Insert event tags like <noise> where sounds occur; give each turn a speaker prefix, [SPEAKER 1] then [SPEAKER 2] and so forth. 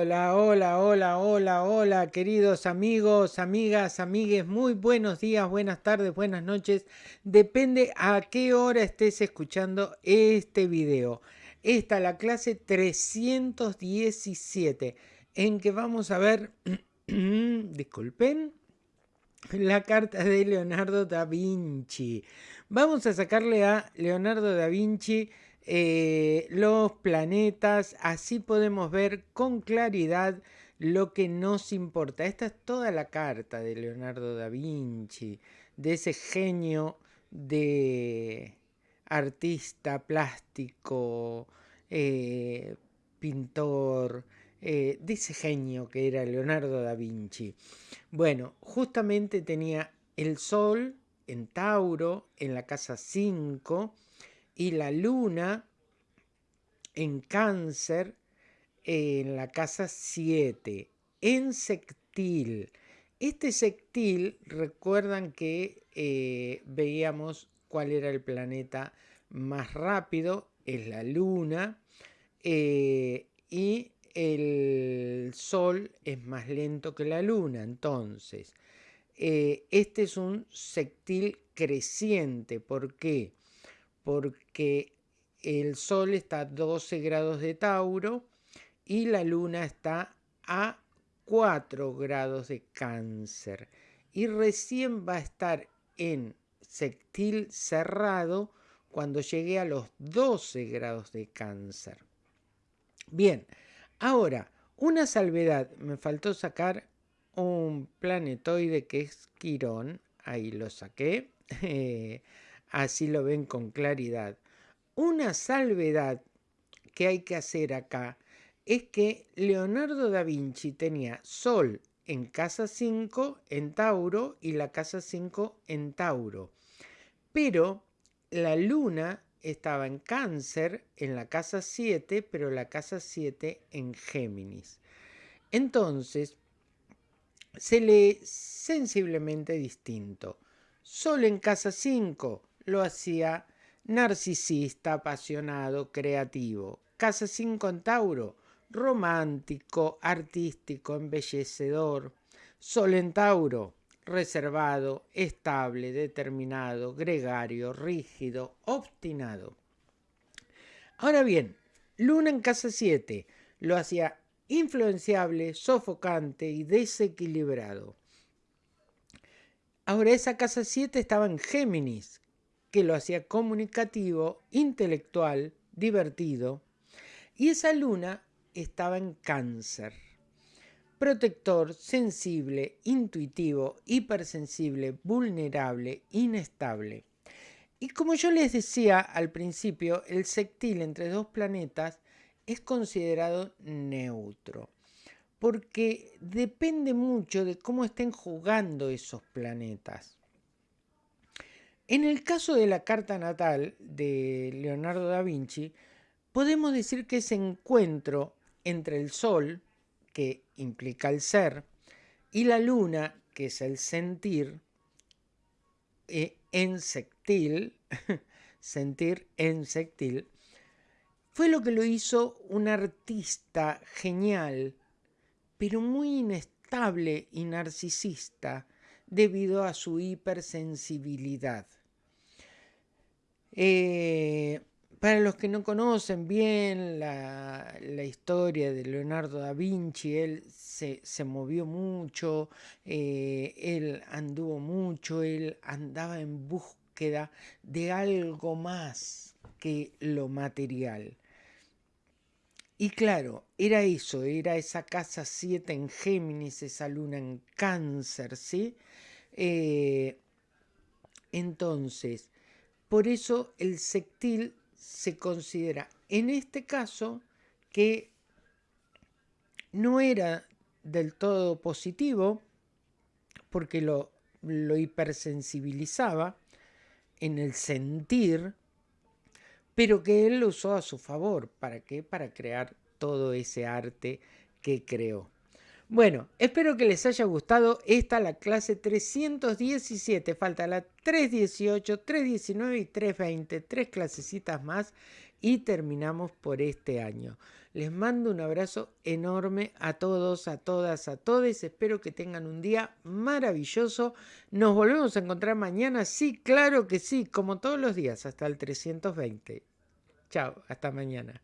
[SPEAKER 1] Hola, hola, hola, hola, hola, queridos amigos, amigas, amigues, muy buenos días, buenas tardes, buenas noches. Depende a qué hora estés escuchando este video. Esta es la clase 317 en que vamos a ver, <clears throat> disculpen, la carta de Leonardo da Vinci. Vamos a sacarle a Leonardo da Vinci eh, los planetas, así podemos ver con claridad lo que nos importa. Esta es toda la carta de Leonardo da Vinci, de ese genio de artista plástico, eh, pintor, eh, de ese genio que era Leonardo da Vinci. Bueno, justamente tenía el Sol en Tauro, en la casa 5, y la luna en cáncer en la casa 7, en sextil. Este sextil, recuerdan que eh, veíamos cuál era el planeta más rápido, es la luna, eh, y el sol es más lento que la luna. Entonces, eh, este es un sextil creciente. ¿Por qué? Porque el Sol está a 12 grados de Tauro y la Luna está a 4 grados de Cáncer. Y recién va a estar en sextil cerrado cuando llegue a los 12 grados de Cáncer. Bien, ahora, una salvedad. Me faltó sacar un planetoide que es Quirón. Ahí lo saqué. <laughs> Así lo ven con claridad. Una salvedad que hay que hacer acá es que Leonardo da Vinci tenía Sol en casa 5 en Tauro y la casa 5 en Tauro. Pero la luna estaba en cáncer en la casa 7, pero la casa 7 en Géminis. Entonces, se lee sensiblemente distinto. Sol en casa 5 lo hacía narcisista, apasionado, creativo. Casa 5 en Tauro, romántico, artístico, embellecedor. Sol en Tauro, reservado, estable, determinado, gregario, rígido, obstinado. Ahora bien, Luna en casa 7 lo hacía influenciable, sofocante y desequilibrado. Ahora esa casa 7 estaba en Géminis, que lo hacía comunicativo, intelectual, divertido. Y esa luna estaba en cáncer. Protector, sensible, intuitivo, hipersensible, vulnerable, inestable. Y como yo les decía al principio, el sextil entre dos planetas es considerado neutro, porque depende mucho de cómo estén jugando esos planetas. En el caso de la carta natal de Leonardo da Vinci, podemos decir que ese encuentro entre el Sol, que implica el ser, y la Luna, que es el sentir, eh, en sectil, <laughs> sentir fue lo que lo hizo un artista genial, pero muy inestable y narcisista debido a su hipersensibilidad. Eh, para los que no conocen bien la, historia de Leonardo da Vinci, él se, movió mucho, eh, él anduvo mucho, él andaba en búsqueda de algo más que lo material. Y claro, era eso, era esa casa 7 en Géminis, esa luna en cáncer, ¿sí? Eh, entonces, por eso el sextil se considera en este caso que no era del todo positivo porque lo, lo hipersensibilizaba en el sentir, pero que él lo usó a su favor. ¿Para qué? Para crear todo ese arte que creó. Bueno, espero que les haya gustado. Esta la clase 317. Falta la 318, 319 y 320. Tres clasecitas más y terminamos por este año. Les mando un abrazo enorme a todos, a todas, a todos. Espero que tengan un día maravilloso. Nos volvemos a encontrar mañana. Sí, claro que sí, como todos los días, hasta el 320. Chao, hasta mañana.